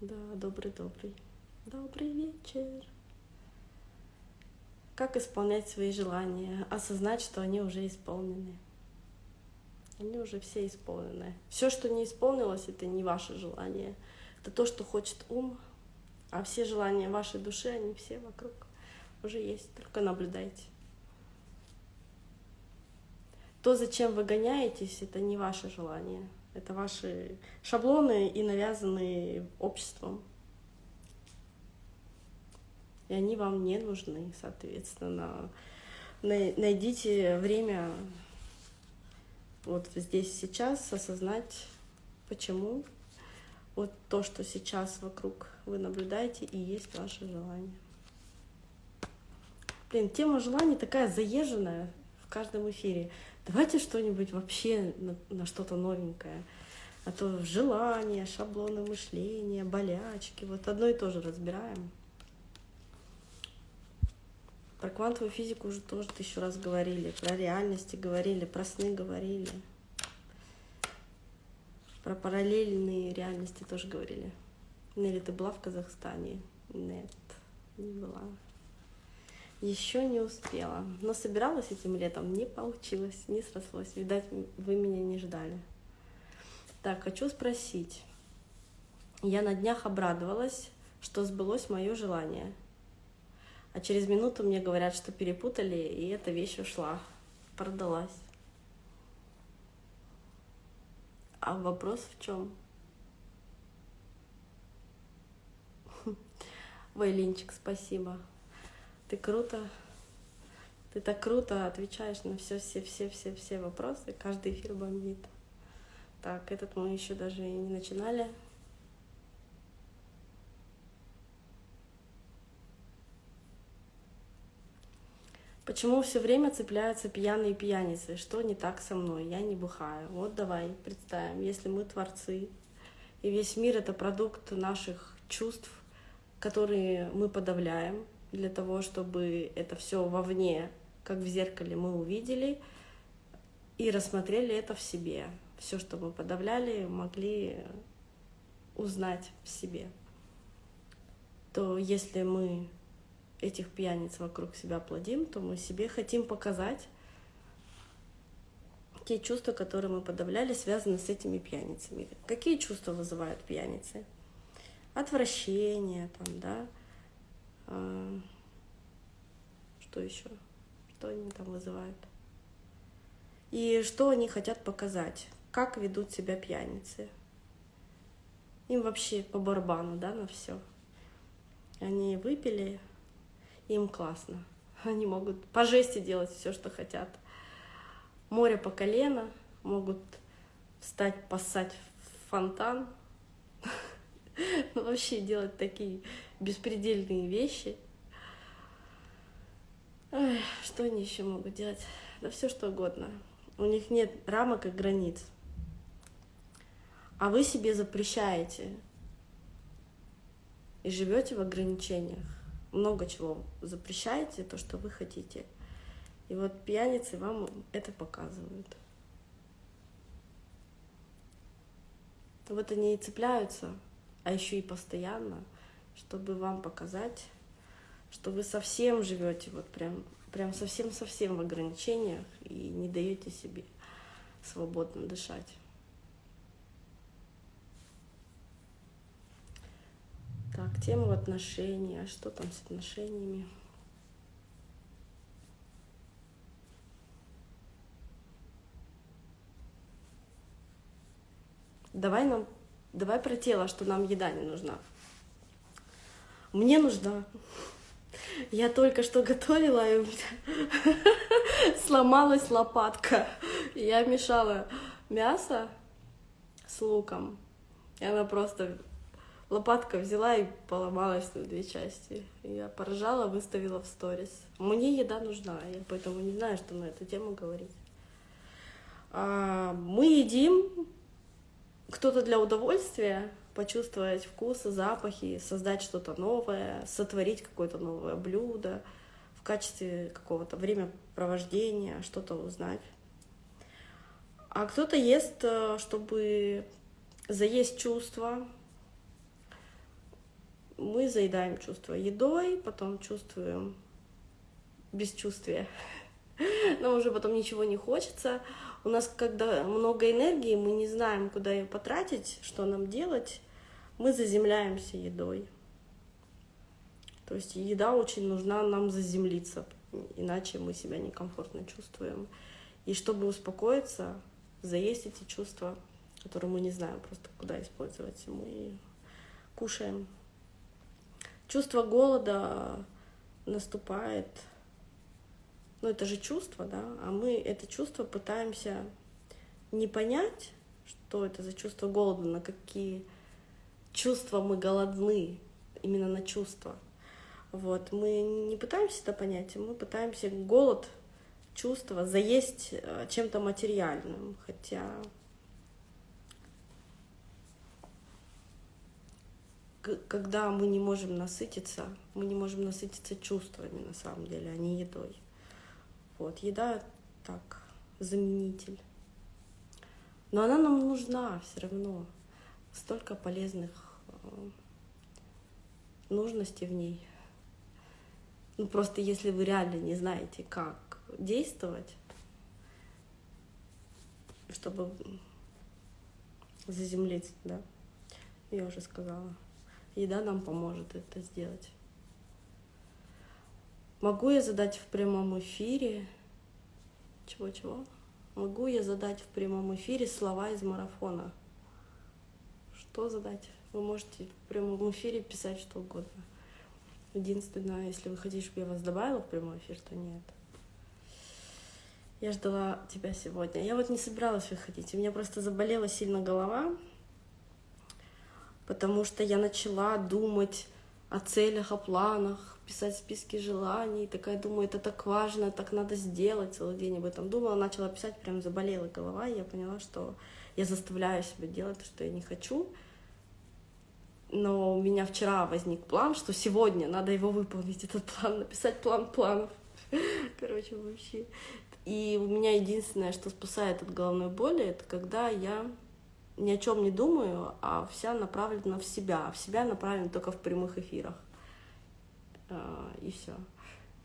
Да, добрый-добрый. Добрый вечер. Как исполнять свои желания? Осознать, что они уже исполнены. Они уже все исполнены. Все, что не исполнилось, это не ваше желание. Это то, что хочет ум. А все желания вашей души, они все вокруг уже есть. Только наблюдайте. То, зачем вы гоняетесь, это не ваше желание. Это ваши шаблоны и навязанные обществом. И они вам не нужны, соответственно. Найдите время вот здесь сейчас осознать, почему вот то, что сейчас вокруг вы наблюдаете, и есть ваше желание. Блин, тема желаний такая заезженная в каждом эфире. Давайте что-нибудь вообще на, на что-то новенькое. А то желания, шаблоны мышления, болячки. Вот одно и то же разбираем. Про квантовую физику уже тоже тысячу раз говорили. Про реальности говорили, про сны говорили. Про параллельные реальности тоже говорили. Нелли, ты была в Казахстане? Нет, не была. Еще не успела. Но собиралась этим летом, не получилось, не срослось. Видать, вы меня не ждали. Так, хочу спросить. Я на днях обрадовалась, что сбылось мое желание. А через минуту мне говорят, что перепутали, и эта вещь ушла, продалась. А вопрос в чем? Вайлинчик, спасибо. Ты круто, ты так круто отвечаешь на все, все, все, все, все вопросы. Каждый эфир бомбит. Так, этот мы еще даже и не начинали. Почему все время цепляются пьяные пьяницы? Что не так со мной? Я не бухаю. Вот давай представим, если мы творцы, и весь мир — это продукт наших чувств, которые мы подавляем, для того, чтобы это все вовне, как в зеркале, мы увидели и рассмотрели это в себе. Все, что мы подавляли, могли узнать в себе. То если мы этих пьяниц вокруг себя плодим, то мы себе хотим показать те чувства, которые мы подавляли, связаны с этими пьяницами. Какие чувства вызывают пьяницы? Отвращение, там, да, а, что еще? Что они там вызывают? И что они хотят показать? Как ведут себя пьяницы? Им вообще по барабану, да, на все. Они выпили, им классно. Они могут по жести делать все, что хотят. Море по колено, могут встать, поссать в фонтан. Ну, вообще делать такие беспредельные вещи. Ой, что они еще могут делать? Да все что угодно. У них нет рамок и границ. А вы себе запрещаете и живете в ограничениях много чего запрещаете, то, что вы хотите. И вот пьяницы вам это показывают. Вот они и цепляются, а еще и постоянно, чтобы вам показать, что вы совсем живете вот прям, прям совсем-совсем в ограничениях и не даете себе свободно дышать. Так, тему отношений. А что там с отношениями? Давай нам, давай про тело, что нам еда не нужна. Мне нужна. Я только что готовила, и у меня сломалась лопатка. Я мешала мясо с луком, и она просто лопатка взяла и поломалась на две части. Я поржала, выставила в сторис. Мне еда нужна, я поэтому не знаю, что на эту тему говорить. А, мы едим, кто-то для удовольствия, почувствовать вкус, запахи, создать что-то новое, сотворить какое-то новое блюдо в качестве какого-то времяпровождения, что-то узнать. А кто-то ест, э, чтобы заесть чувства, мы заедаем чувство едой, потом чувствуем бесчувствие. Нам уже потом ничего не хочется. У нас, когда много энергии, мы не знаем, куда ее потратить, что нам делать, мы заземляемся едой. То есть еда очень нужна нам заземлиться, иначе мы себя некомфортно чувствуем. И чтобы успокоиться, заесть эти чувства, которые мы не знаем просто куда использовать, мы кушаем. Чувство голода наступает, ну это же чувство, да, а мы это чувство пытаемся не понять, что это за чувство голода, на какие чувства мы голодны, именно на чувства. Вот, мы не пытаемся это понять, мы пытаемся голод, чувства заесть э, чем-то материальным, хотя когда мы не можем насытиться, мы не можем насытиться чувствами на самом деле, а не едой. Вот, еда так, заменитель. Но она нам нужна все равно. Столько полезных э, нужностей в ней. Ну просто если вы реально не знаете, как действовать, чтобы заземлиться, да, я уже сказала. Еда нам поможет это сделать. Могу я задать в прямом эфире... Чего-чего? Могу я задать в прямом эфире слова из марафона? Что задать? Вы можете в прямом эфире писать что угодно. Единственное, если вы хотите, чтобы я вас добавила в прямой эфир, то нет. Я ждала тебя сегодня. Я вот не собиралась выходить. У меня просто заболела сильно голова, потому что я начала думать о целях, о планах, писать списки желаний. Такая думаю, это так важно, так надо сделать. Целый день об этом думала, начала писать, прям заболела голова, и я поняла, что я заставляю себя делать то, что я не хочу но у меня вчера возник план, что сегодня надо его выполнить, этот план, написать план планов. Короче, вообще. И у меня единственное, что спасает от головной боли, это когда я ни о чем не думаю, а вся направлена в себя. А в себя направлена только в прямых эфирах. А, и все.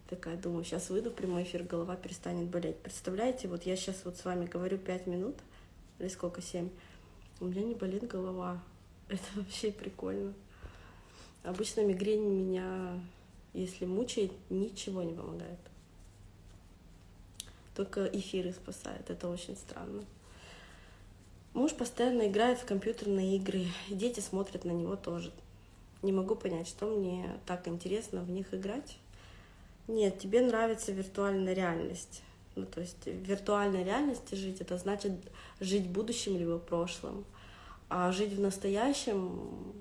Такая думаю, сейчас выйду в прямой эфир, голова перестанет болеть. Представляете, вот я сейчас вот с вами говорю пять минут, или сколько, семь, у меня не болит голова. Это вообще прикольно. Обычно мигрень меня, если мучает, ничего не помогает. Только эфиры спасают. Это очень странно. Муж постоянно играет в компьютерные игры, дети смотрят на него тоже. Не могу понять, что мне так интересно в них играть. Нет, тебе нравится виртуальная реальность. Ну, то есть в виртуальной реальности жить, это значит жить будущим либо прошлым. А жить в настоящем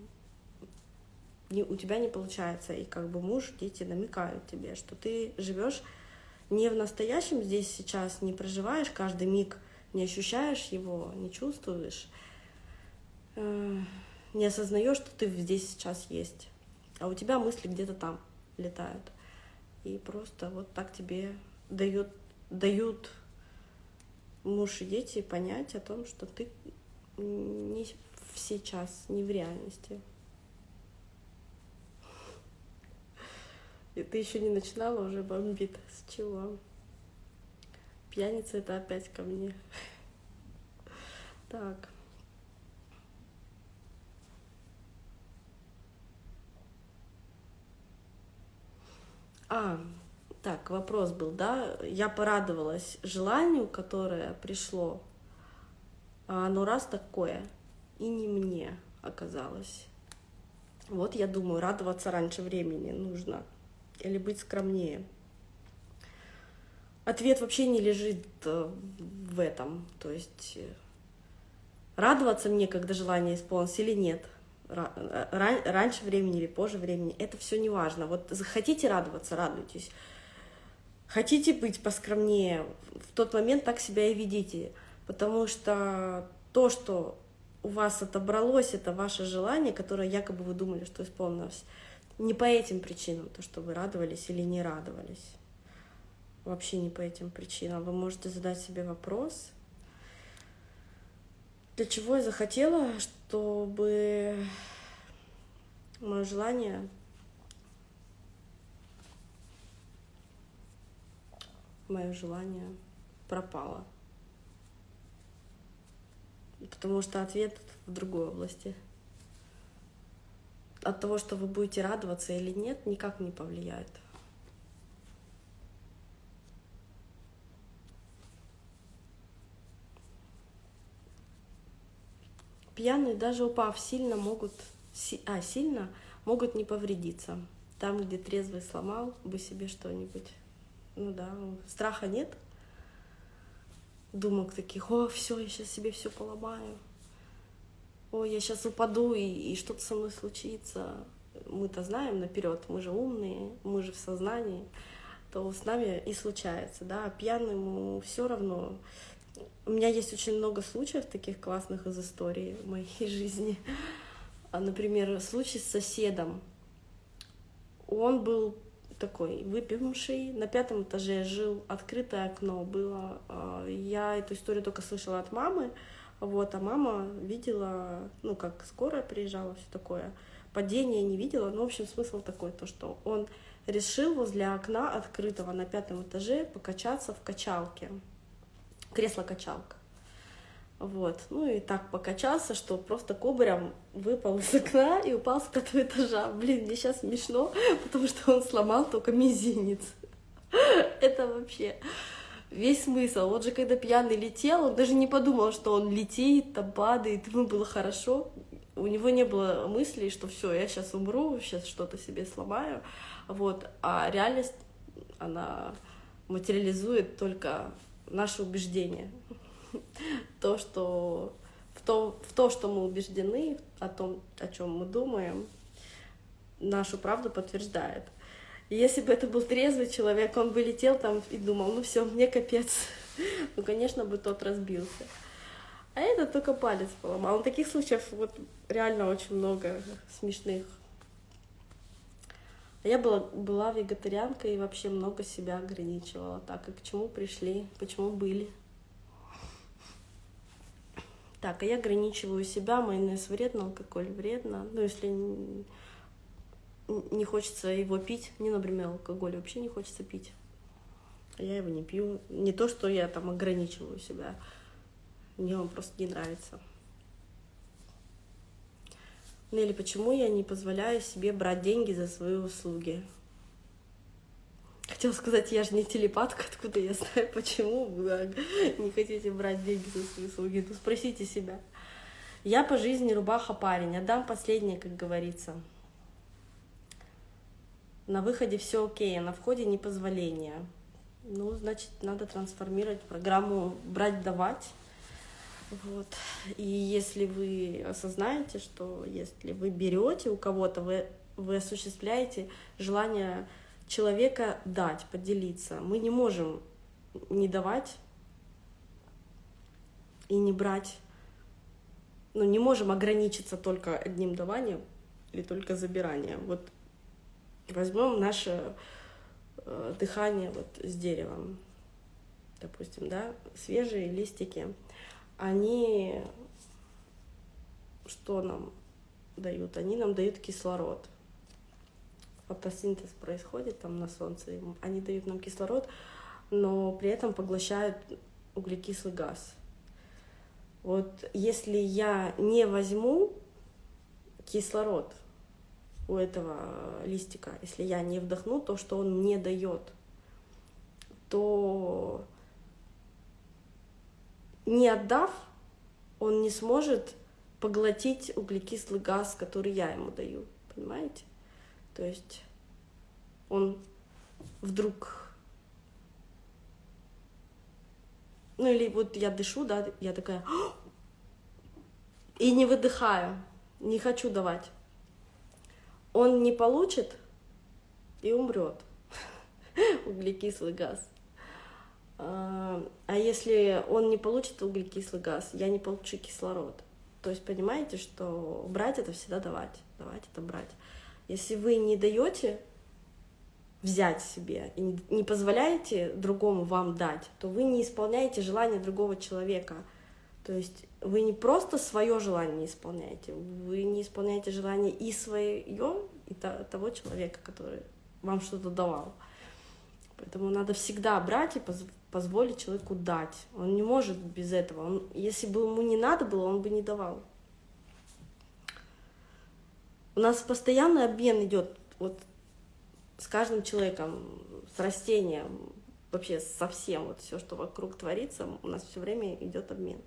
не, у тебя не получается. И как бы муж, дети намекают тебе, что ты живешь не в настоящем здесь сейчас, не проживаешь каждый миг, не ощущаешь его, не чувствуешь, э, не осознаешь, что ты здесь сейчас есть. А у тебя мысли где-то там летают. И просто вот так тебе дают, дают муж и дети понять о том, что ты не сейчас, не в реальности. И ты еще не начинала, уже бомбит. С чего? Пьяница это опять ко мне. Так. А, так, вопрос был, да? Я порадовалась желанию, которое пришло а, но раз такое, и не мне оказалось. Вот я думаю, радоваться раньше времени нужно или быть скромнее. Ответ вообще не лежит э, в этом. То есть э, радоваться мне, когда желание исполнилось или нет. Э, раньше времени или позже времени, это все не важно. Вот хотите радоваться, радуйтесь. Хотите быть поскромнее, в тот момент так себя и ведите потому что то, что у вас отобралось, это ваше желание, которое якобы вы думали, что исполнилось, не по этим причинам, то, что вы радовались или не радовались. Вообще не по этим причинам. Вы можете задать себе вопрос, для чего я захотела, чтобы мое желание мое желание пропало. Потому что ответ в другой области. От того, что вы будете радоваться или нет, никак не повлияет. Пьяные, даже упав сильно, могут, а, сильно, могут не повредиться. Там, где трезвый сломал бы себе что-нибудь. Ну да, страха нет, думок таких, о, все, я сейчас себе все поломаю, о, я сейчас упаду и, и что-то со мной случится. Мы-то знаем наперед, мы же умные, мы же в сознании, то с нами и случается, да, пьяному все равно. У меня есть очень много случаев таких классных из истории моей жизни. А, например, случай с соседом. Он был такой выпивший. На пятом этаже жил, открытое окно было. А, я эту историю только слышала от мамы. Вот, а мама видела, ну, как скорая приезжала, все такое. Падение не видела, но, в общем, смысл такой, то, что он решил возле окна открытого на пятом этаже покачаться в качалке. Кресло-качалка. Вот. Ну и так покачался, что просто кубарем выпал из окна и упал с пятого этажа. Блин, мне сейчас смешно, потому что он сломал только мизинец. Это вообще весь смысл. Вот же когда пьяный летел, он даже не подумал, что он летит, там падает, ему было хорошо. У него не было мыслей, что все, я сейчас умру, сейчас что-то себе сломаю. Вот. А реальность, она материализует только наши убеждения то, что в то, в то, что мы убеждены, о том, о чем мы думаем, нашу правду подтверждает. И если бы это был трезвый человек, он бы летел там и думал, ну все, мне капец. Ну, конечно, бы тот разбился. А это только палец поломал. Но таких случаев вот реально очень много смешных. Я была, была вегетарианкой и вообще много себя ограничивала. Так, и к чему пришли, почему были. Так, а я ограничиваю себя, майонез вредно, алкоголь вредно. Ну, если не хочется его пить, мне, например, алкоголь вообще не хочется пить. Я его не пью. Не то, что я там ограничиваю себя. Мне он просто не нравится. Или почему я не позволяю себе брать деньги за свои услуги? Хотела сказать, я же не телепатка, откуда я знаю, почему вы не хотите брать деньги за свои услуги. Ну, спросите себя. Я по жизни рубаха парень, отдам последнее, как говорится. На выходе все окей, а на входе непозволение. Ну, значит, надо трансформировать программу брать-давать. Вот. И если вы осознаете, что если вы берете у кого-то, вы, вы осуществляете желание человека дать, поделиться. Мы не можем не давать и не брать. Ну, не можем ограничиться только одним даванием или только забиранием. Вот возьмем наше э, дыхание вот с деревом, допустим, да, свежие листики, они что нам дают? Они нам дают кислород фотосинтез происходит там на солнце, они дают нам кислород, но при этом поглощают углекислый газ. Вот если я не возьму кислород у этого листика, если я не вдохну то, что он мне дает, то не отдав, он не сможет поглотить углекислый газ, который я ему даю. Понимаете? То есть он вдруг... Ну или вот я дышу, да, я такая... И не выдыхаю, не хочу давать. Он не получит и умрет. Углекислый газ. А, а если он не получит углекислый газ, я не получу кислород. То есть понимаете, что брать это всегда давать, давать это брать. Если вы не даете взять себе и не позволяете другому вам дать, то вы не исполняете желание другого человека. То есть вы не просто свое желание исполняете, вы не исполняете желание и свое, и того человека, который вам что-то давал. Поэтому надо всегда брать и позволить человеку дать. Он не может без этого. Он, если бы ему не надо было, он бы не давал. У нас постоянный обмен идет вот с каждым человеком, с растением, вообще со всем, вот все, что вокруг творится, у нас все время идет обмен.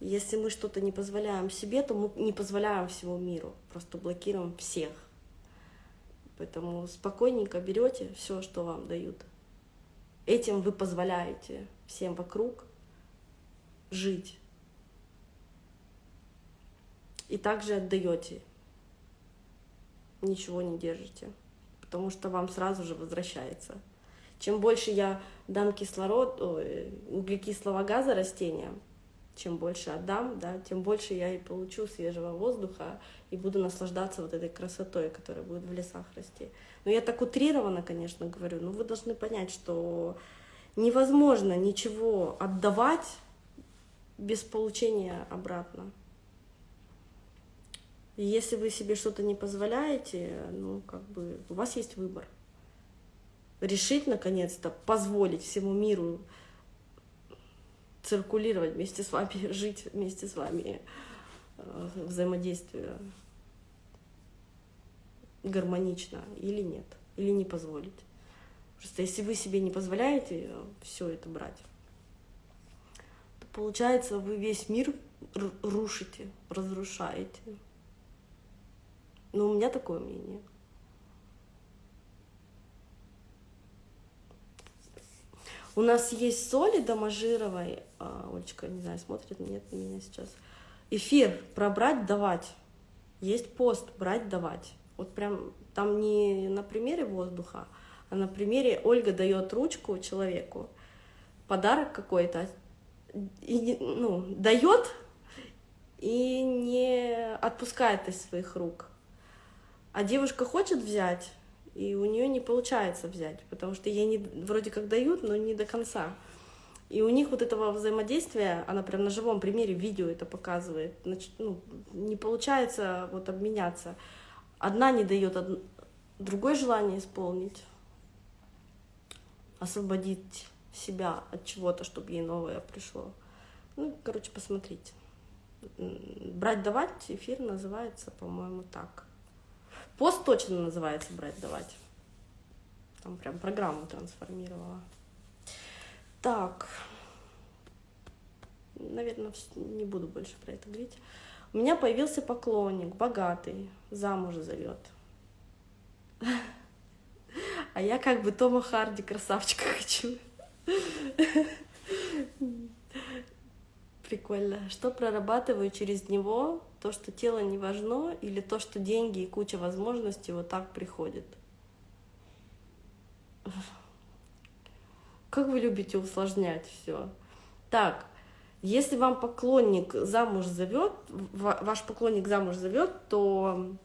Если мы что-то не позволяем себе, то мы не позволяем всему миру, просто блокируем всех. Поэтому спокойненько берете все, что вам дают. Этим вы позволяете всем вокруг жить. И также отдаете. Ничего не держите. Потому что вам сразу же возвращается. Чем больше я дам кислород, углекислого газа растениям, чем больше отдам, да, тем больше я и получу свежего воздуха и буду наслаждаться вот этой красотой, которая будет в лесах расти. Но я так утрированно, конечно, говорю, но вы должны понять, что невозможно ничего отдавать без получения обратно. И если вы себе что-то не позволяете, ну, как бы, у вас есть выбор. Решить, наконец-то, позволить всему миру циркулировать вместе с вами, жить вместе с вами, э, взаимодействие гармонично или нет, или не позволить. Просто если вы себе не позволяете все это брать, то получается вы весь мир рушите, разрушаете. Но у меня такое мнение. У нас есть соли доможировой, а, Олечка, не знаю, смотрит, нет меня сейчас. Эфир про брать, давать. Есть пост брать, давать. Вот прям там не на примере воздуха, а на примере Ольга дает ручку человеку, подарок какой-то, ну, дает и не отпускает из своих рук. А девушка хочет взять, и у нее не получается взять, потому что ей не, вроде как дают, но не до конца. И у них вот этого взаимодействия, она прям на живом примере видео это показывает, значит, ну, не получается вот обменяться. Одна не дает од... другой желание исполнить, освободить себя от чего-то, чтобы ей новое пришло. Ну, короче, посмотрите. Брать, давать эфир называется, по-моему, так. Пост точно называется брать, давать. Там прям программу трансформировала. Так. Наверное, не буду больше про это говорить. У меня появился поклонник, богатый, замуж зовет. А я как бы Тома Харди красавчика хочу. Прикольно. Что прорабатываю через него? То, что тело не важно, или то, что деньги и куча возможностей вот так приходят? Как вы любите усложнять все? Так, если вам поклонник замуж зовет, ваш поклонник замуж зовет, то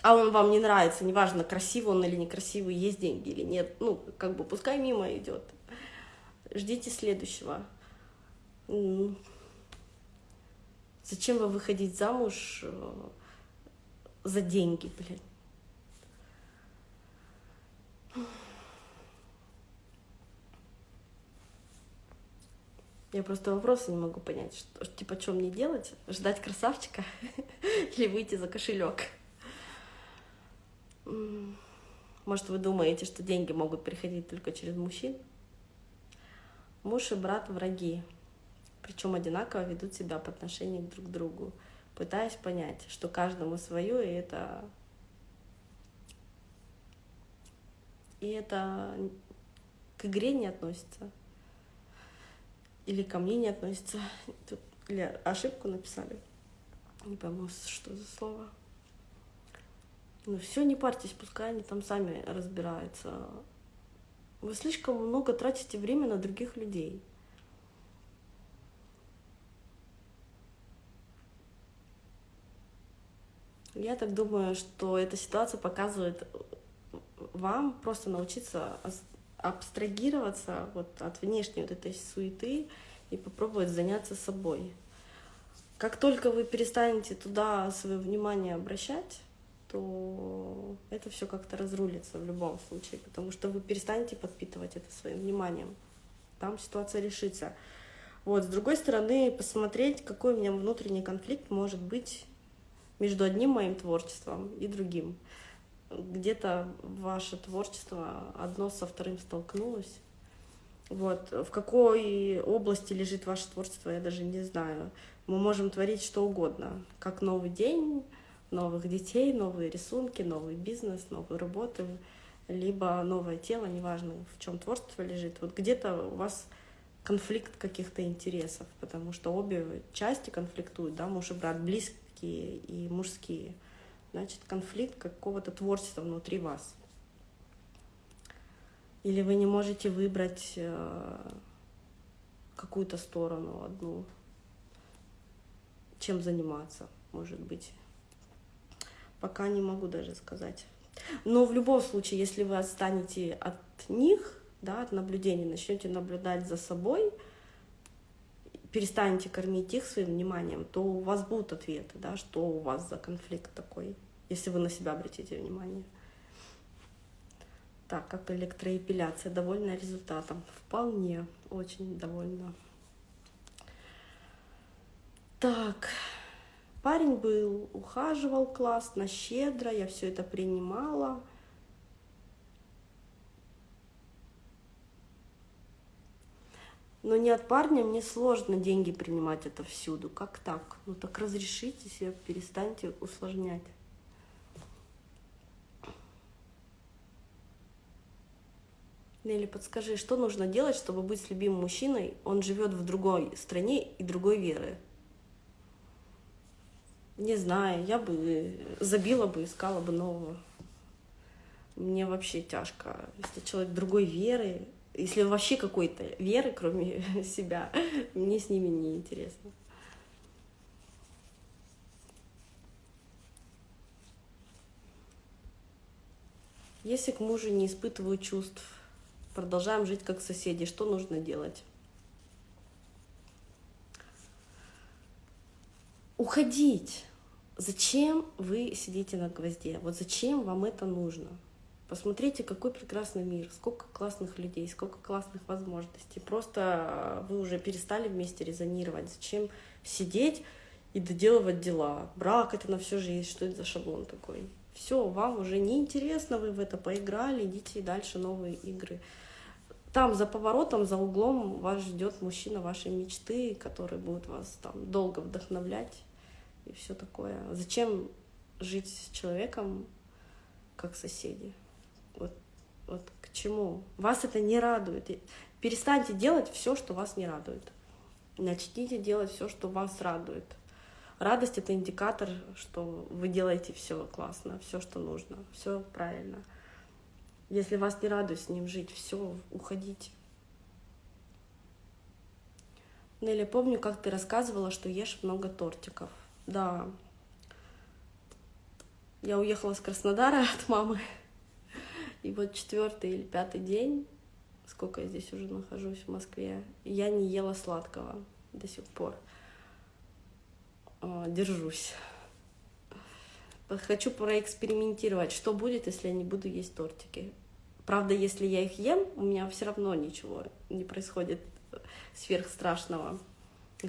а он вам не нравится, неважно, красивый он или некрасивый, есть деньги или нет, ну, как бы пускай мимо идет. Ждите следующего. Зачем вы выходить замуж э, за деньги, блин? Я просто вопросы не могу понять, что, типа, что мне делать? Ждать красавчика или выйти за кошелек? Может, вы думаете, что деньги могут приходить только через мужчин? Муж и брат враги причем одинаково ведут себя по отношению друг к другу, пытаясь понять, что каждому свое, и это и это к игре не относится. Или ко мне не относится. Тут, или ошибку написали. Не пойму, что за слово. Ну все, не парьтесь, пускай они там сами разбираются. Вы слишком много тратите время на других людей. Я так думаю, что эта ситуация показывает вам просто научиться абстрагироваться вот от внешней вот этой суеты и попробовать заняться собой. Как только вы перестанете туда свое внимание обращать, то это все как-то разрулится в любом случае, потому что вы перестанете подпитывать это своим вниманием. Там ситуация решится. Вот, с другой стороны, посмотреть, какой у меня внутренний конфликт может быть между одним моим творчеством и другим. Где-то ваше творчество одно со вторым столкнулось. Вот. В какой области лежит ваше творчество, я даже не знаю. Мы можем творить что угодно, как новый день, новых детей, новые рисунки, новый бизнес, новые работы, либо новое тело, неважно, в чем творчество лежит. Вот где-то у вас конфликт каких-то интересов, потому что обе части конфликтуют, да, муж и брат близкие и мужские. Значит, конфликт какого-то творчества внутри вас. Или вы не можете выбрать э, какую-то сторону одну, чем заниматься, может быть. Пока не могу даже сказать. Но в любом случае, если вы отстанете от них, да, от наблюдений, начнете наблюдать за собой, перестанете кормить их своим вниманием, то у вас будут ответы, да, что у вас за конфликт такой, если вы на себя обратите внимание. Так, как электроэпиляция, довольна результатом? Вполне, очень довольна. Так, Парень был, ухаживал классно, щедро, я все это принимала. Но не от парня мне сложно деньги принимать это всюду. Как так? Ну так разрешите себе, перестаньте усложнять. Нелли, подскажи, что нужно делать, чтобы быть с любимым мужчиной? Он живет в другой стране и другой веры. Не знаю, я бы забила бы, искала бы нового. Мне вообще тяжко. Если человек другой веры, если вообще какой-то веры, кроме себя, мне с ними не интересно. Если к мужу не испытываю чувств, продолжаем жить как соседи, что нужно делать? уходить. Зачем вы сидите на гвозде? Вот зачем вам это нужно? Посмотрите, какой прекрасный мир, сколько классных людей, сколько классных возможностей. Просто вы уже перестали вместе резонировать. Зачем сидеть и доделывать дела? Брак это на всю жизнь, что это за шаблон такой? Все, вам уже не интересно, вы в это поиграли, идите дальше новые игры. Там за поворотом, за углом вас ждет мужчина вашей мечты, который будет вас там долго вдохновлять и все такое. Зачем жить с человеком как соседи? Вот, вот к чему? Вас это не радует. Перестаньте делать все, что вас не радует. Начните делать все, что вас радует. Радость это индикатор, что вы делаете все классно, все, что нужно, все правильно. Если вас не радует с ним жить, все, уходите. Неля, помню, как ты рассказывала, что ешь много тортиков. Да. Я уехала с Краснодара от мамы. И вот четвертый или пятый день, сколько я здесь уже нахожусь в Москве, я не ела сладкого до сих пор. А, держусь. Хочу проэкспериментировать, что будет, если я не буду есть тортики. Правда, если я их ем, у меня все равно ничего не происходит сверхстрашного.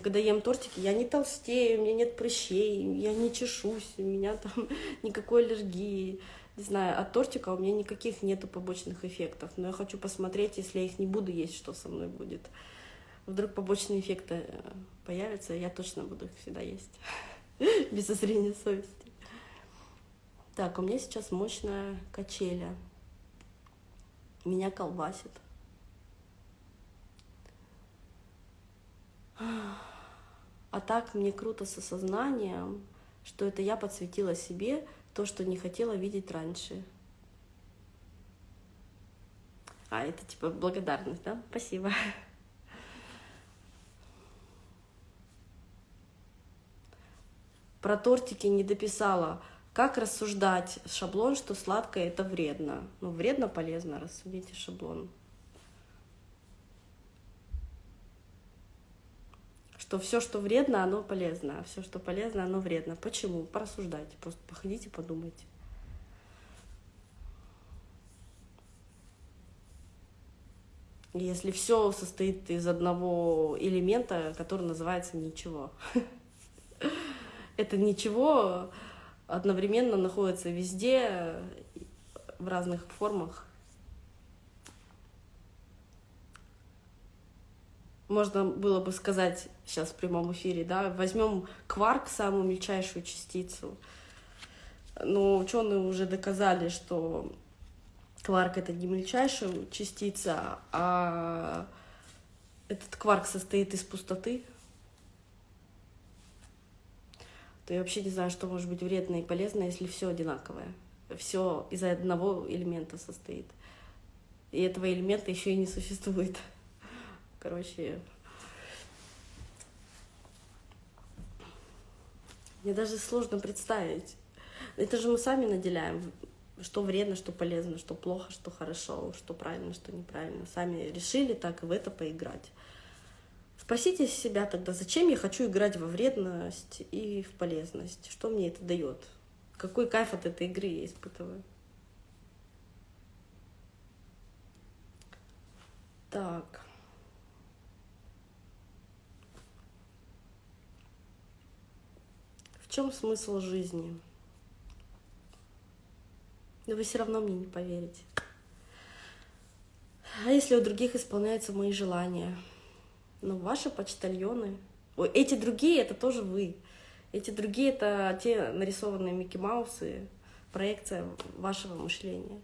Когда ем тортики, я не толстею, у меня нет прыщей, я не чешусь, у меня там никакой аллергии. Не знаю, от тортика у меня никаких нету побочных эффектов. Но я хочу посмотреть, если я их не буду есть, что со мной будет. Вдруг побочные эффекты э, появятся, я точно буду их всегда есть. Без зазрения совести. Так, у меня сейчас мощная качеля. Меня колбасит. А так мне круто с осознанием, что это я подсветила себе то, что не хотела видеть раньше. А, это типа благодарность, да? Спасибо. Про тортики не дописала. Как рассуждать шаблон, что сладкое это вредно? Ну, вредно, полезно, рассудите шаблон. Что все, что вредно, оно полезно, а все, что полезно, оно вредно. Почему? Порассуждайте, просто походите, подумайте. Если все состоит из одного элемента, который называется ничего. Это ничего одновременно находится везде, в разных формах. Можно было бы сказать сейчас в прямом эфире, да, возьмем кварк, самую мельчайшую частицу. Но ученые уже доказали, что кварк это не мельчайшая частица, а этот кварк состоит из пустоты. То я вообще не знаю, что может быть вредно и полезно, если все одинаковое. Все из одного элемента состоит. И этого элемента еще и не существует. Короче, мне даже сложно представить. Это же мы сами наделяем, что вредно, что полезно, что плохо, что хорошо, что правильно, что неправильно. Сами решили так и в это поиграть. Спросите себя тогда, зачем я хочу играть во вредность и в полезность? Что мне это дает? Какой кайф от этой игры я испытываю? Так. Чем смысл жизни? Но вы все равно мне не поверите. А если у других исполняются мои желания? Ну, ваши почтальоны. Ой, эти другие это тоже вы. Эти другие это те нарисованные Микки Маусы, проекция вашего мышления.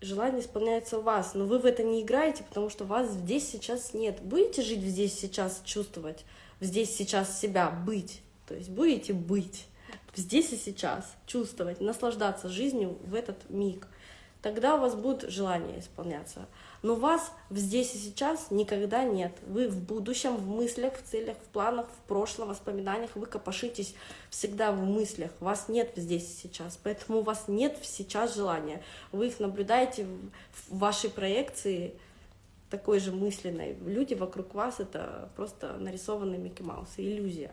Желание исполняется у вас, но вы в это не играете, потому что вас здесь сейчас нет. Будете жить здесь сейчас, чувствовать, здесь сейчас себя, быть. То есть будете быть здесь и сейчас, чувствовать, наслаждаться жизнью в этот миг. Тогда у вас будет желание исполняться. Но вас здесь и сейчас никогда нет. Вы в будущем, в мыслях, в целях, в планах, в прошлом, воспоминаниях, вы копошитесь всегда в мыслях. Вас нет здесь и сейчас. Поэтому у вас нет сейчас желания. Вы их наблюдаете в вашей проекции, такой же мысленной. Люди вокруг вас — это просто нарисованный Микки Маус, иллюзия.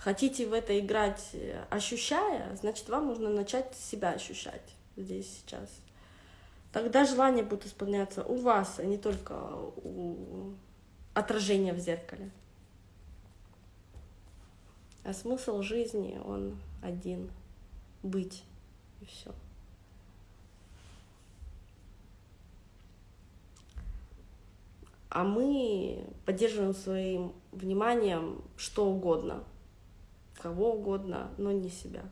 Хотите в это играть, э, ощущая, значит, вам нужно начать себя ощущать здесь сейчас. Тогда желание будет исполняться у вас, а не только у отражения в зеркале. А смысл жизни, он один — быть, и все. А мы поддерживаем своим вниманием что угодно — кого угодно, но не себя.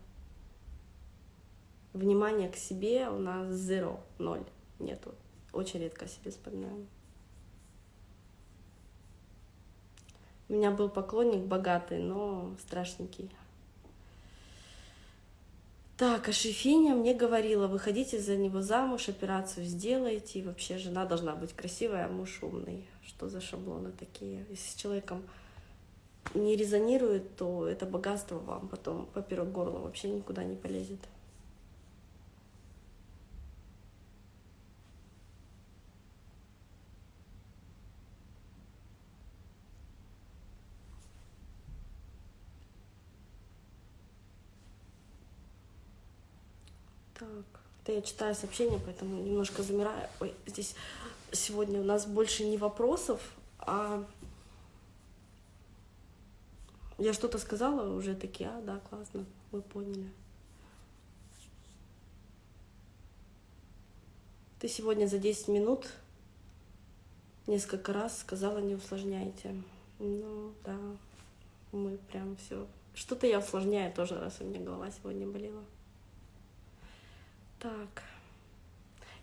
Внимание к себе у нас zero, ноль, нету. Очень редко о себе вспоминаем. У меня был поклонник богатый, но страшненький. Так, а Шефиня мне говорила, выходите за него замуж, операцию сделайте, и вообще жена должна быть красивая, а муж умный. Что за шаблоны такие? Если с человеком не резонирует, то это богатство вам потом поперек горла вообще никуда не полезет. Так, это я читаю сообщения, поэтому немножко замираю. Ой, здесь сегодня у нас больше не вопросов, а я что-то сказала уже такие, а, да, классно, мы поняли. Ты сегодня за 10 минут несколько раз сказала, не усложняйте. Ну, да, мы прям все. Что-то я усложняю тоже, раз у меня голова сегодня болела. Так.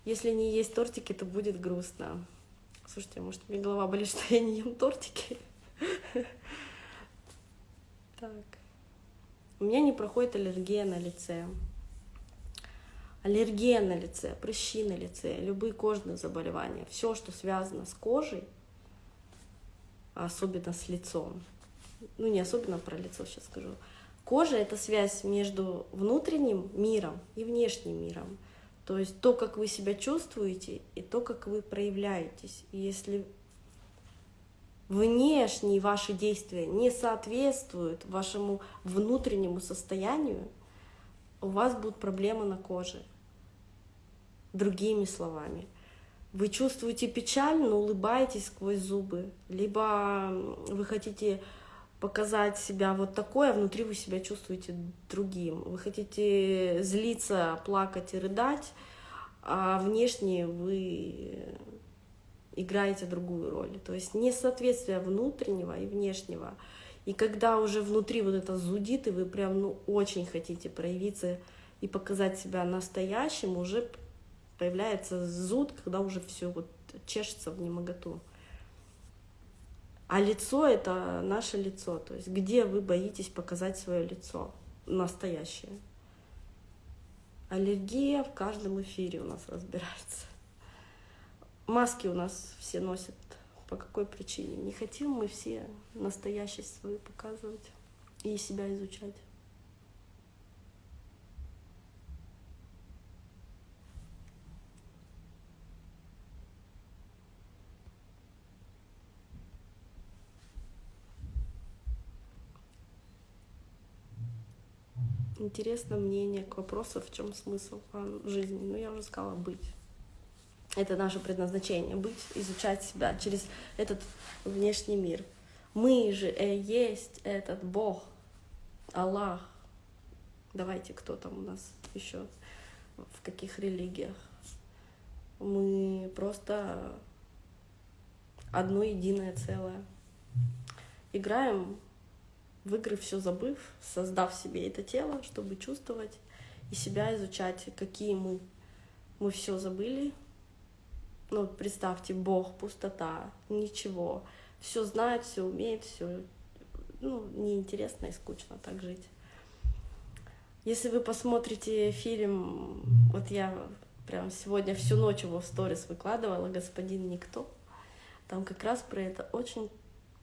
Если не есть тортики, то будет грустно. Слушайте, может, мне голова болит, что я не ем тортики? Так. У меня не проходит аллергия на лице. Аллергия на лице, прыщи на лице, любые кожные заболевания, все, что связано с кожей, особенно с лицом. Ну, не особенно про лицо сейчас скажу. Кожа — это связь между внутренним миром и внешним миром. То есть то, как вы себя чувствуете, и то, как вы проявляетесь. И если внешние ваши действия не соответствуют вашему внутреннему состоянию, у вас будут проблемы на коже. Другими словами, вы чувствуете печаль, но улыбаетесь сквозь зубы, либо вы хотите показать себя вот такое, а внутри вы себя чувствуете другим. Вы хотите злиться, плакать и рыдать, а внешне вы играете другую роль. То есть несоответствие внутреннего и внешнего. И когда уже внутри вот это зудит, и вы прям ну, очень хотите проявиться и показать себя настоящим, уже появляется зуд, когда уже все вот чешется в немоготу. А лицо — это наше лицо. То есть где вы боитесь показать свое лицо настоящее. Аллергия в каждом эфире у нас разбирается. Маски у нас все носят. По какой причине? Не хотим мы все настоящесть свою показывать и себя изучать. Интересно мнение к вопросу, в чем смысл жизни. Ну, я уже сказала, быть. Это наше предназначение, быть, изучать себя через этот внешний мир. Мы же э, есть этот Бог, Аллах. Давайте, кто там у нас еще, в каких религиях. Мы просто одно единое целое. Играем в игры все забыв, создав себе это тело, чтобы чувствовать и себя изучать, какие мы. Мы все забыли. Ну, представьте, Бог, пустота, ничего. Все знает, все умеет, все ну, неинтересно и скучно так жить. Если вы посмотрите фильм, вот я прям сегодня всю ночь его в сторис выкладывала, «Господин Никто», там как раз про это очень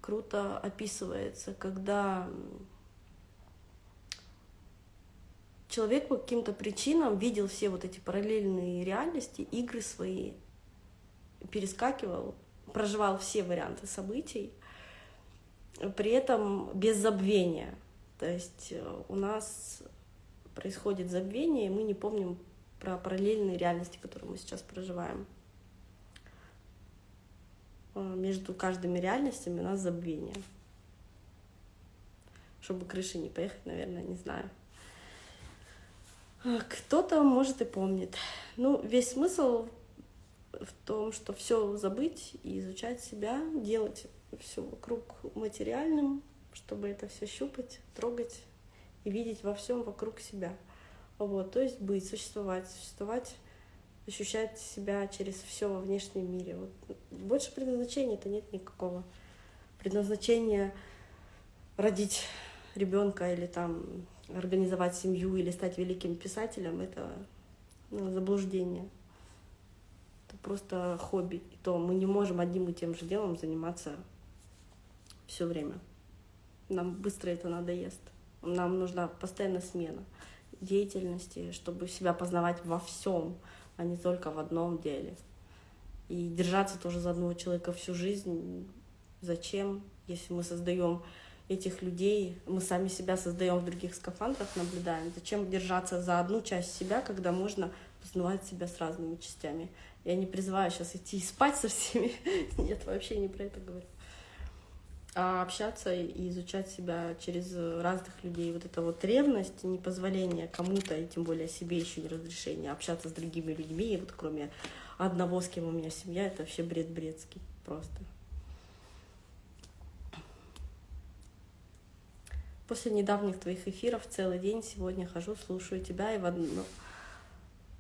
круто описывается, когда человек по каким-то причинам видел все вот эти параллельные реальности, игры свои, перескакивал, проживал все варианты событий, при этом без забвения. То есть э, у нас происходит забвение, и мы не помним про параллельные реальности, которые мы сейчас проживаем. Э, между каждыми реальностями у нас забвение. Чтобы крыши не поехать, наверное, не знаю. А, кто-то, может, и помнит. Ну, весь смысл в том, что все забыть и изучать себя, делать все вокруг материальным, чтобы это все щупать, трогать и видеть во всем вокруг себя. Вот, то есть быть, существовать, существовать ощущать себя через все во внешнем мире. Вот. Больше предназначения-то нет никакого. Предназначения родить ребенка или там организовать семью или стать великим писателем это ну, заблуждение. Просто хобби. То мы не можем одним и тем же делом заниматься все время. Нам быстро это надоест. Нам нужна постоянная смена деятельности, чтобы себя познавать во всем а не только в одном деле. И держаться тоже за одного человека всю жизнь. Зачем, если мы создаем этих людей, мы сами себя создаем в других скафандрах, наблюдаем. Зачем держаться за одну часть себя, когда можно познавать себя с разными частями? Я не призываю сейчас идти и спать со всеми. Нет, вообще не про это говорю а общаться и изучать себя через разных людей. Вот эта вот ревность, непозволение кому-то, и тем более себе еще не разрешение, общаться с другими людьми, и вот кроме одного, с кем у меня семья, это вообще бред бредский просто. После недавних твоих эфиров целый день сегодня хожу, слушаю тебя, и в одно,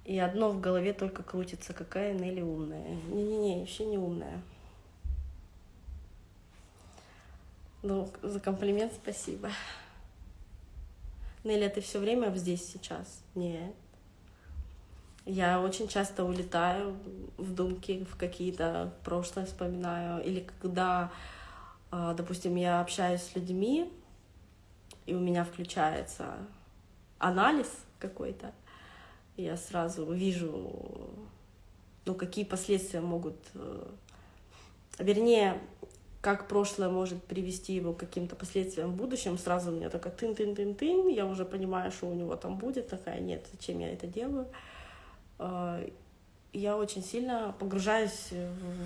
и одно в голове только крутится, какая Нелли умная. Не-не-не, вообще не умная. Ну, за комплимент спасибо. Нелли, ты все время здесь сейчас? Нет. Я очень часто улетаю в думки, в какие-то прошлое вспоминаю. Или когда, а, допустим, я общаюсь с людьми, и у меня включается анализ какой-то, я сразу вижу, ну, какие последствия могут, э, вернее, как прошлое может привести его к каким-то последствиям в будущем, сразу у меня такая тын-тын-тын-тын, я уже понимаю, что у него там будет, такая, нет, зачем я это делаю. Э, я очень сильно погружаюсь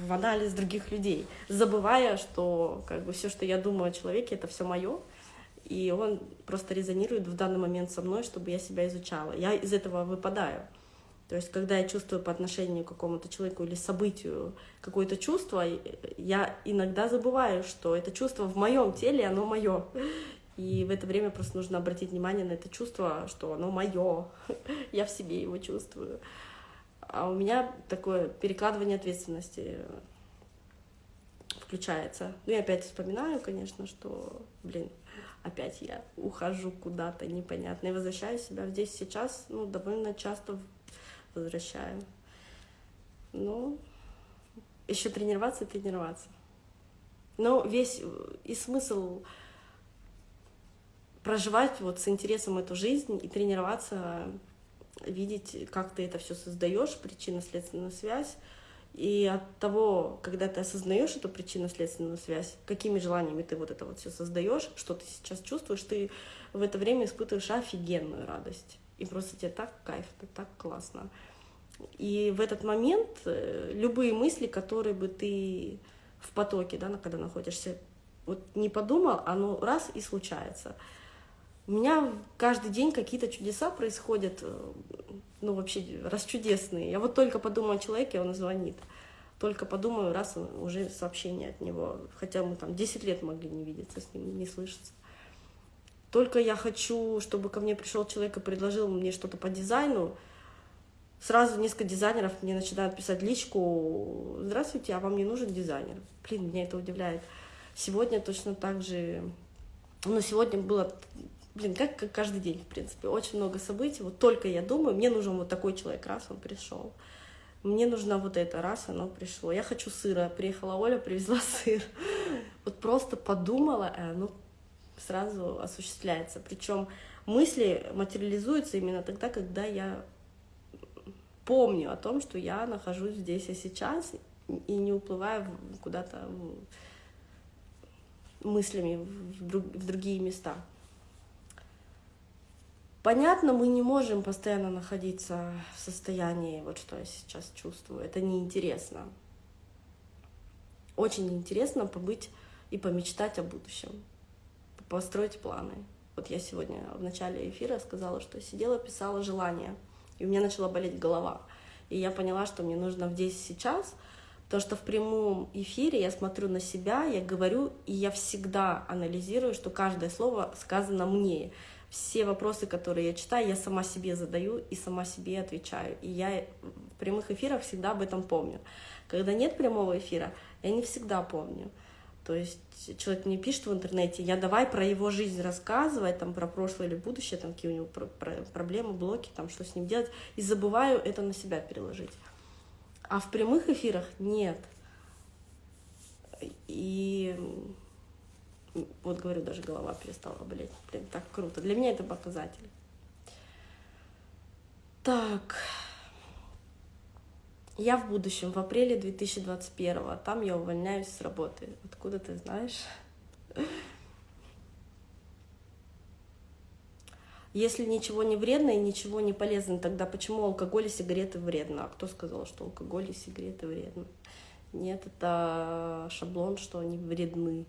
в анализ других людей, забывая, что как бы все, что я думаю о человеке, это все мое, и он просто резонирует в данный момент со мной, чтобы я себя изучала. Я из этого выпадаю. То есть, когда я чувствую по отношению к какому-то человеку или событию какое-то чувство, я иногда забываю, что это чувство в моем теле, оно мое. И в это время просто нужно обратить внимание на это чувство, что оно мое, я в себе его чувствую. А у меня такое перекладывание ответственности включается. Ну и опять вспоминаю, конечно, что, блин, опять я ухожу куда-то непонятно и возвращаю себя здесь сейчас, ну, довольно часто возвращаю. Ну, еще тренироваться и тренироваться. Но весь и смысл проживать вот с интересом эту жизнь и тренироваться, видеть, как ты это все создаешь, причинно-следственную связь, и от того, когда ты осознаешь эту причинно-следственную связь, какими желаниями ты вот это вот все создаешь, что ты сейчас чувствуешь, ты в это время испытываешь офигенную радость. И просто тебе так кайф, это так классно. И в этот момент э, любые мысли, которые бы ты в потоке, да, когда находишься, вот не подумал, оно раз и случается. У меня каждый день какие-то чудеса происходят, э, ну вообще расчудесные. Я вот только подумаю о человеке, он звонит. Только подумаю, раз уже сообщение от него. Хотя мы там 10 лет могли не видеться с ним, не слышаться. Только я хочу, чтобы ко мне пришел человек и предложил мне что-то по дизайну, сразу несколько дизайнеров мне начинают писать личку, здравствуйте, а вам не нужен дизайнер? Блин, меня это удивляет. Сегодня точно так же, ну, сегодня было блин, как, как каждый день, в принципе, очень много событий. Вот только я думаю, мне нужен вот такой человек, раз он пришел. Мне нужна вот это, раз оно пришло. Я хочу сыра. Приехала Оля, привезла сыр. Вот просто подумала, и оно сразу осуществляется. Причем мысли материализуются именно тогда, когда я помню о том, что я нахожусь здесь и сейчас, и не уплываю куда-то мыслями в другие места. Понятно, мы не можем постоянно находиться в состоянии, вот что я сейчас чувствую. Это неинтересно. Очень интересно побыть и помечтать о будущем, построить планы. Вот я сегодня в начале эфира сказала, что сидела, писала желания, и у меня начала болеть голова. И я поняла, что мне нужно здесь сейчас, потому что в прямом эфире я смотрю на себя, я говорю, и я всегда анализирую, что каждое слово сказано мне все вопросы, которые я читаю, я сама себе задаю и сама себе отвечаю. И я в прямых эфирах всегда об этом помню. Когда нет прямого эфира, я не всегда помню. То есть человек мне пишет в интернете, я давай про его жизнь рассказывать, там, про прошлое или будущее, там, какие у него проблемы, блоки, там, что с ним делать, и забываю это на себя переложить. А в прямых эфирах нет. И вот говорю, даже голова перестала болеть. Блин, так круто. Для меня это показатель. Так. Я в будущем, в апреле 2021, а там я увольняюсь с работы. Откуда ты знаешь? Если ничего не вредно и ничего не полезно, тогда почему алкоголь и сигареты вредно? А кто сказал, что алкоголь и сигареты вредно? Нет, это шаблон, что они вредны.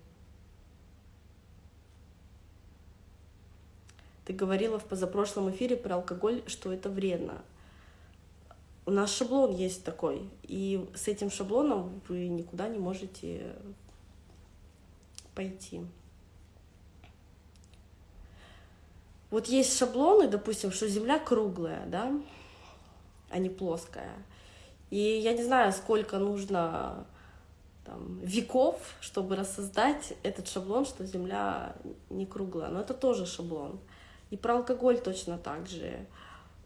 Ты говорила в позапрошлом эфире про алкоголь, что это вредно. У нас шаблон есть такой, и с этим шаблоном вы никуда не можете пойти. Вот есть шаблоны, допустим, что Земля круглая, да, а не плоская. И я не знаю, сколько нужно там, веков, чтобы рассоздать этот шаблон, что Земля не круглая. Но это тоже шаблон. И про алкоголь точно так же.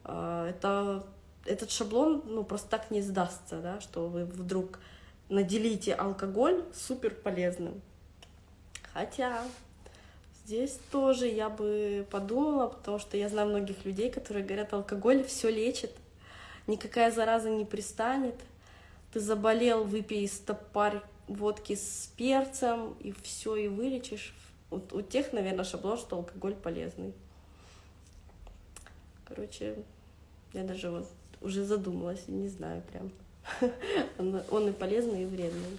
А, это, этот шаблон ну, просто так не сдастся, да, что вы вдруг наделите алкоголь супер полезным. Хотя здесь тоже я бы подумала, потому что я знаю многих людей, которые говорят, алкоголь все лечит. никакая зараза не пристанет. Ты заболел, выпей стопарь водки с перцем, и все, и вылечишь. Вот у тех, наверное, шаблон, что алкоголь полезный. Короче, я даже вот уже задумалась, не знаю прям. Он и полезный, и вредный.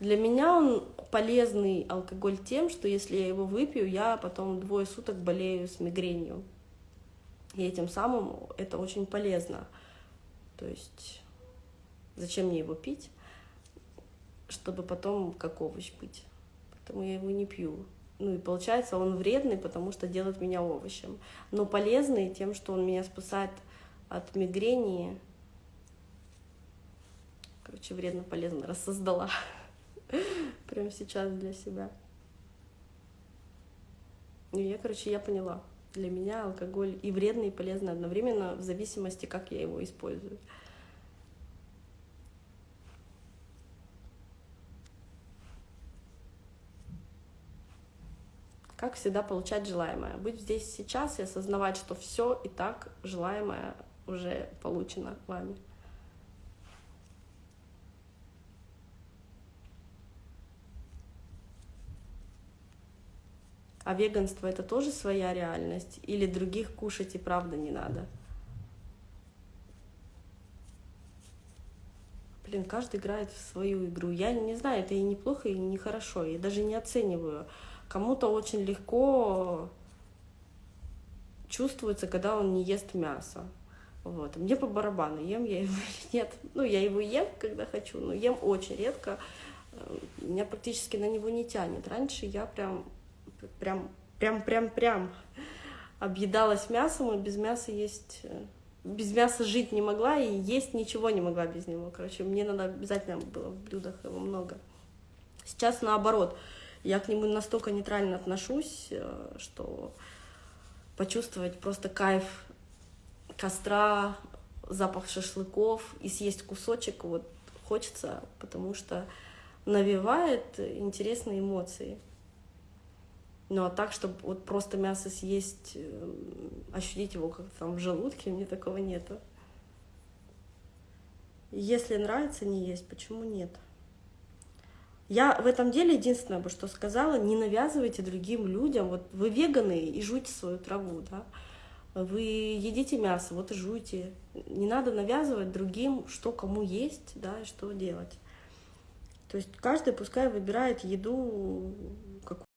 Для меня он полезный алкоголь тем, что если я его выпью, я потом двое суток болею с мигренью. И этим самым это очень полезно. То есть зачем мне его пить, чтобы потом как овощ быть. Поэтому я его не пью. Ну и получается, он вредный, потому что делает меня овощем. Но полезный тем, что он меня спасает от мигрени. Короче, вредно-полезно рассоздала. Прямо сейчас для себя. И я, короче, я поняла. Для меня алкоголь и вредный, и полезный одновременно, в зависимости, как я его использую. Как всегда получать желаемое. Быть здесь сейчас и осознавать, что все и так желаемое уже получено вами. А веганство это тоже своя реальность? Или других кушать и правда не надо? Блин, каждый играет в свою игру. Я не знаю, это и неплохо, и нехорошо. Я даже не оцениваю. Кому-то очень легко чувствуется, когда он не ест мясо. Вот. Мне по барабану, ем я его или нет. Ну, я его ем, когда хочу, но ем очень редко. Меня практически на него не тянет. Раньше я прям прям, прям, прям, прям объедалась мясом, и без мяса есть... Э, без мяса жить не могла, и есть ничего не могла без него. Короче, мне надо обязательно было в блюдах его много. Сейчас наоборот, я к нему настолько нейтрально отношусь, э, что почувствовать просто кайф костра, запах шашлыков и съесть кусочек вот хочется, потому что навевает интересные эмоции. Ну а так, чтобы вот просто мясо съесть, э, ощутить его как-то там в желудке, мне такого нету. Если нравится не есть, почему нет? Я в этом деле единственное бы что сказала, не навязывайте другим людям, вот вы веганы и жуйте свою траву, да, вы едите мясо, вот и жуйте. Не надо навязывать другим, что кому есть, да, и что делать. То есть каждый пускай выбирает еду,